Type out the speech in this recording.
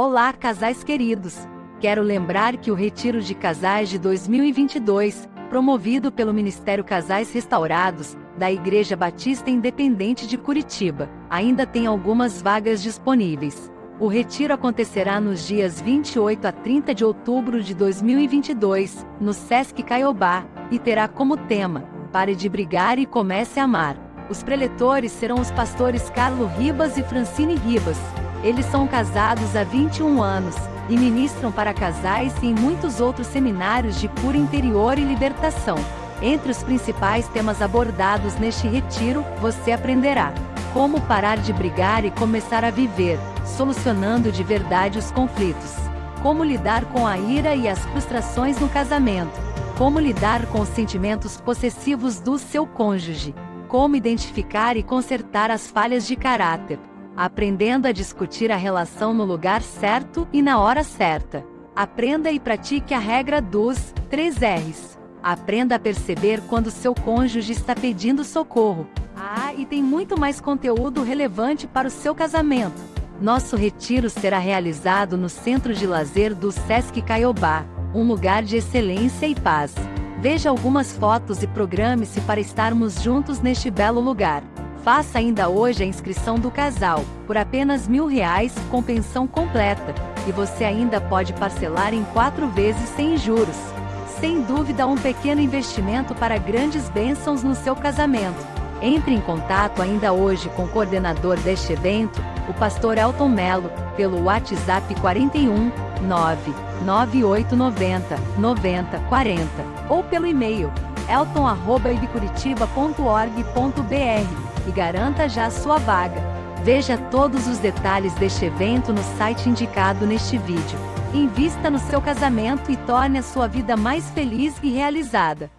Olá, casais queridos! Quero lembrar que o Retiro de Casais de 2022, promovido pelo Ministério Casais Restaurados, da Igreja Batista Independente de Curitiba, ainda tem algumas vagas disponíveis. O retiro acontecerá nos dias 28 a 30 de outubro de 2022, no Sesc Caiobá, e terá como tema: Pare de brigar e comece a amar. Os preletores serão os pastores Carlo Ribas e Francine Ribas. Eles são casados há 21 anos e ministram para casais e em muitos outros seminários de cura interior e libertação. Entre os principais temas abordados neste retiro, você aprenderá como parar de brigar e começar a viver, solucionando de verdade os conflitos. Como lidar com a ira e as frustrações no casamento. Como lidar com os sentimentos possessivos do seu cônjuge. Como identificar e consertar as falhas de caráter. Aprendendo a discutir a relação no lugar certo e na hora certa. Aprenda e pratique a regra dos 3 R's. Aprenda a perceber quando seu cônjuge está pedindo socorro. Ah, e tem muito mais conteúdo relevante para o seu casamento. Nosso retiro será realizado no Centro de Lazer do Sesc Caiobá, um lugar de excelência e paz. Veja algumas fotos e programe-se para estarmos juntos neste belo lugar. Faça ainda hoje a inscrição do casal, por apenas mil reais, com pensão completa, e você ainda pode parcelar em quatro vezes sem juros. Sem dúvida um pequeno investimento para grandes bênçãos no seu casamento. Entre em contato ainda hoje com o coordenador deste evento, o pastor Elton Melo, pelo WhatsApp 41 99890 9040 ou pelo e-mail elton@ibcuritiba.org.br e garanta já sua vaga. Veja todos os detalhes deste evento no site indicado neste vídeo. Invista no seu casamento e torne a sua vida mais feliz e realizada.